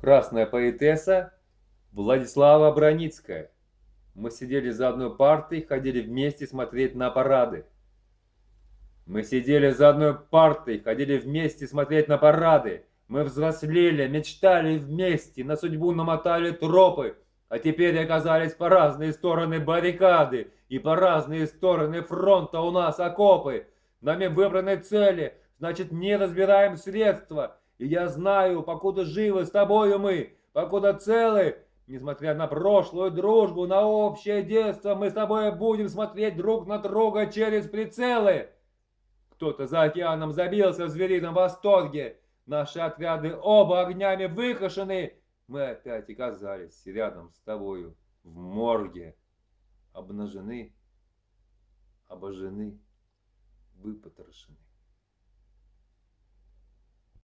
Красная поэтесса Владислава Броницкая. Мы сидели за одной партой, ходили вместе смотреть на парады. Мы сидели за одной партой, ходили вместе смотреть на парады. Мы взрослели, мечтали вместе, на судьбу намотали тропы, а теперь оказались по разные стороны баррикады и по разные стороны фронта у нас окопы. Нами выбраны цели, значит не разбираем средства. И я знаю, покуда живы с тобою мы, покуда целы, несмотря на прошлую дружбу, на общее детство, мы с тобой будем смотреть друг на друга через прицелы. Кто-то за океаном забился в зверином восторге. Наши отряды оба огнями выкашены. Мы опять оказались рядом с тобою в морге. Обнажены, обожжены, выпотрошены.